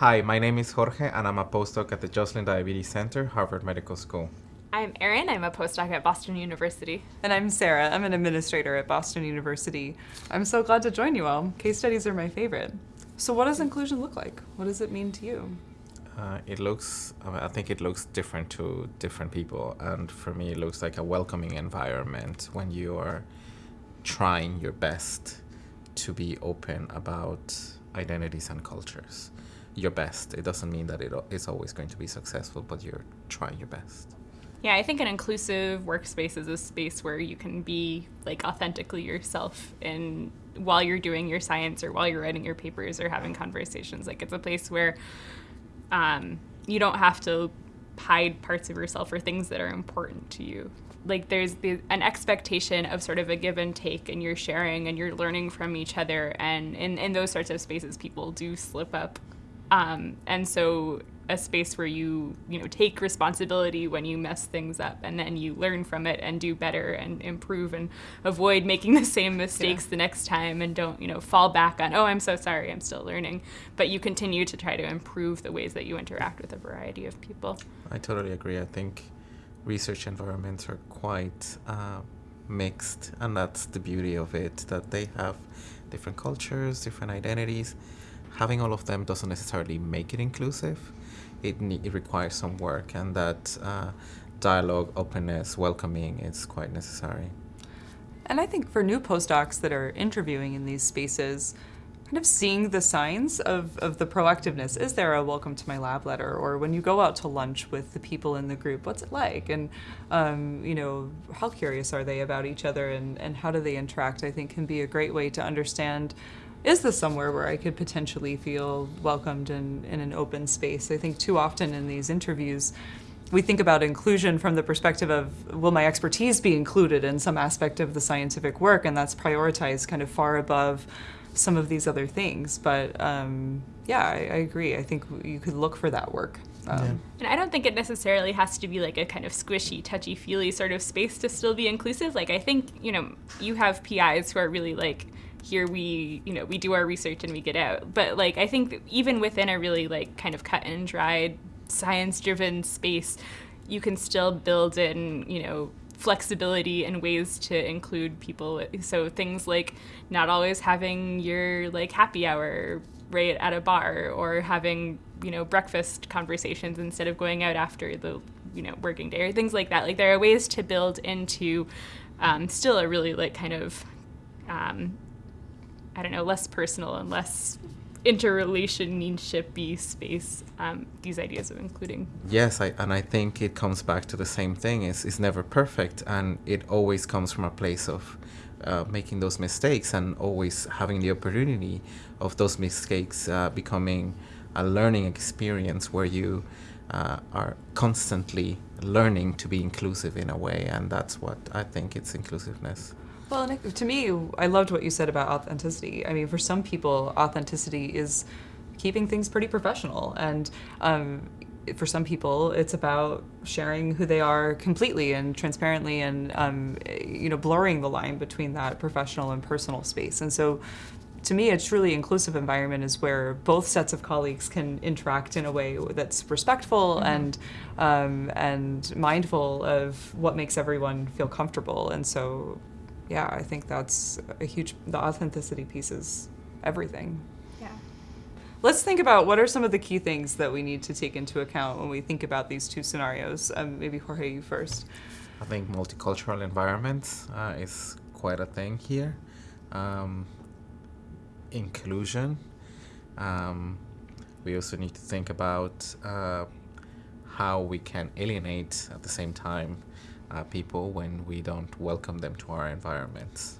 Hi, my name is Jorge, and I'm a postdoc at the Joslin Diabetes Center, Harvard Medical School. I'm Erin. I'm a postdoc at Boston University. And I'm Sarah. I'm an administrator at Boston University. I'm so glad to join you all. Case studies are my favorite. So, what does inclusion look like? What does it mean to you? Uh, it looks, I think it looks different to different people. And for me, it looks like a welcoming environment when you are trying your best to be open about identities and cultures your best. It doesn't mean that it, it is always going to be successful, but you're trying your best. Yeah, I think an inclusive workspace is a space where you can be like authentically yourself in while you're doing your science or while you're writing your papers or having conversations. Like it's a place where um, you don't have to hide parts of yourself or things that are important to you. Like there's the, an expectation of sort of a give and take, and you're sharing and you're learning from each other. And in, in those sorts of spaces, people do slip up um, and so a space where you you know take responsibility when you mess things up and then you learn from it and do better and improve and avoid making the same mistakes yeah. the next time and don't you know fall back on oh i'm so sorry i'm still learning. But you continue to try to improve the ways that you interact with a variety of people. I totally agree. I think research environments are quite uh, mixed and that's the beauty of it that they have different cultures different identities having all of them doesn't necessarily make it inclusive. It, it requires some work, and that uh, dialogue, openness, welcoming is quite necessary. And I think for new postdocs that are interviewing in these spaces, kind of seeing the signs of, of the proactiveness. Is there a welcome to my lab letter? Or when you go out to lunch with the people in the group, what's it like? And, um, you know, how curious are they about each other and, and how do they interact? I think can be a great way to understand is this somewhere where I could potentially feel welcomed in, in an open space? I think too often in these interviews, we think about inclusion from the perspective of will my expertise be included in some aspect of the scientific work, and that's prioritized kind of far above some of these other things. But um, yeah, I, I, agree. I think you could look for that work. Um, yeah. And I don't think it necessarily has to be like a kind of squishy, touchy feely sort of space to still be inclusive. Like, I think, you know, you have PIs who are really like, here we you know we do our research and we get out. But like i think even within a really like kind of cut and dried science driven space you can still build in you know flexibility and ways to include people. So things like not always having your like happy hour right at a bar or having you know breakfast conversations instead of going out after the you know working day or things like that. Like there are ways to build into um, still a really like kind of um, I don't know, less personal and less interrelationshipy space um, these ideas of including. Yes I, and i think it comes back to the same thing. It's, it's never perfect and it always comes from a place of uh, making those mistakes and always having the opportunity of those mistakes uh, becoming a learning experience where you uh, are constantly learning to be inclusive in a way and that's what i think it's inclusiveness well, Nick, to me, I loved what you said about authenticity. I mean, for some people, authenticity is keeping things pretty professional, and um, for some people, it's about sharing who they are completely and transparently, and um, you know, blurring the line between that professional and personal space. And so, to me, a truly inclusive environment is where both sets of colleagues can interact in a way that's respectful mm-hmm. and um, and mindful of what makes everyone feel comfortable. And so, yeah, I think that's a huge, the authenticity piece is everything. Yeah. Let's think about what are some of the key things that we need to take into account when we think about these two scenarios. Um, maybe Jorge, you first. I think multicultural environments uh, is quite a thing here. Um, inclusion. Um, we also need to think about uh, how we can alienate at the same time uh, people when we don't welcome them to our environments.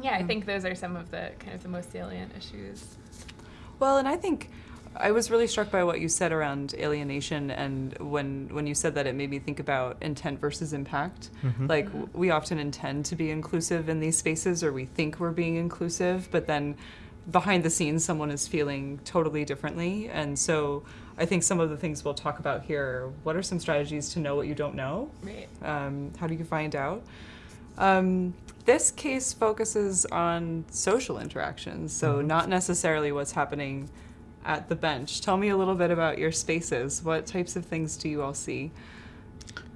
Yeah, I think those are some of the kind of the most salient issues. Well, and I think I was really struck by what you said around alienation, and when when you said that, it made me think about intent versus impact. Mm-hmm. Like we often intend to be inclusive in these spaces, or we think we're being inclusive, but then behind the scenes, someone is feeling totally differently, and so I think some of the things we'll talk about here. What are some strategies to know what you don't know? Right. Um, how do you find out? Um, this case focuses on social interactions, so mm-hmm. not necessarily what's happening at the bench. Tell me a little bit about your spaces. What types of things do you all see?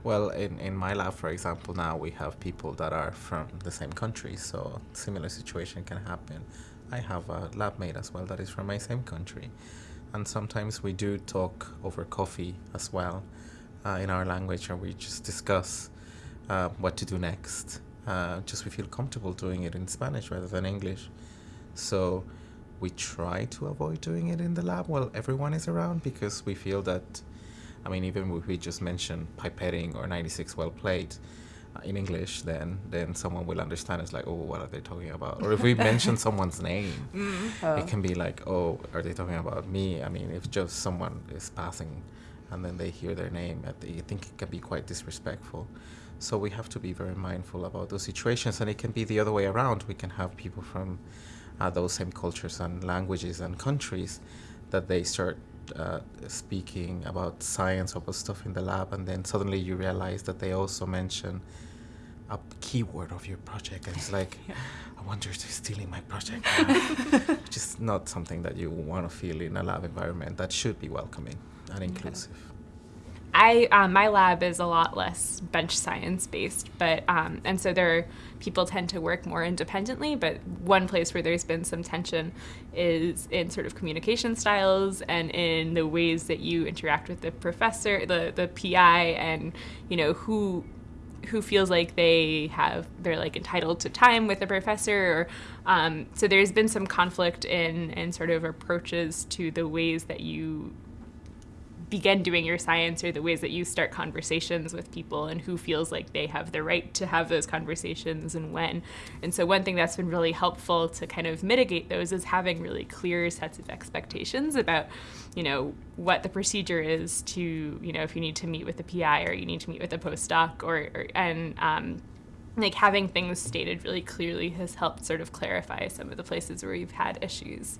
Well, in, in my lab, for example, now we have people that are from the same country, so similar situation can happen. I have a lab mate as well that is from my same country, and sometimes we do talk over coffee as well uh, in our language, and we just discuss uh, what to do next. Uh, just we feel comfortable doing it in Spanish rather than English, so we try to avoid doing it in the lab while everyone is around because we feel that I mean, even if we just mention pipetting or 96 well plate uh, in English, then then someone will understand. It's like, oh, what are they talking about? Or if we mention someone's name, Oh. it can be like, oh, are they talking about me? I mean, if just someone is passing and then they hear their name, I I think it can be quite disrespectful. So we have to be very mindful about those situations, and it can be the other way around. We can have people from uh, those same cultures and languages and countries that they start uh, speaking about science about stuff in the lab, and then suddenly you realize that they also mention a keyword of your project, and it's like, I wonder if they're stealing my project, which is not something that you want to feel in a lab environment. That should be welcoming and inclusive. I um, my lab is a lot less bench science based, but um, and so there people tend to work more independently. But one place where there's been some tension is in sort of communication styles and in the ways that you interact with the professor, the the PI, and you know who who feels like they have they're like entitled to time with the professor or um, so there's been some conflict in in sort of approaches to the ways that you begin doing your science or the ways that you start conversations with people and who feels like they have the right to have those conversations and when. And so one thing that's been really helpful to kind of mitigate those is having really clear sets of expectations about, you know, what the procedure is to, you know, if you need to meet with the PI or you need to meet with a postdoc or, or and um, like having things stated really clearly has helped sort of clarify some of the places where you've had issues.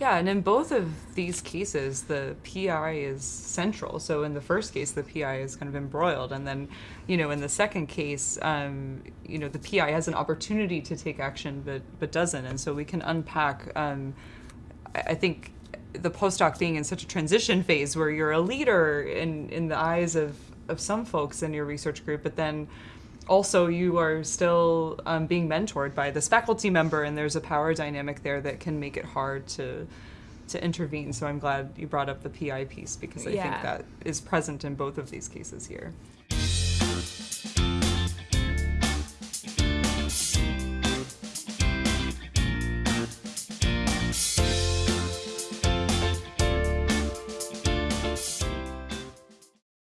Yeah, and in both of these cases, the PI is central. So in the first case, the PI is kind of embroiled, and then, you know, in the second case, um, you know, the PI has an opportunity to take action, but but doesn't, and so we can unpack. Um, I, think the postdoc being in such a transition phase where you're a leader in in the eyes of of some folks in your research group, but then also you are still um, being mentored by this faculty member and there's a power dynamic there that can make it hard to to intervene so i'm glad you brought up the pi piece because i Yeah. think that is present in both of these cases here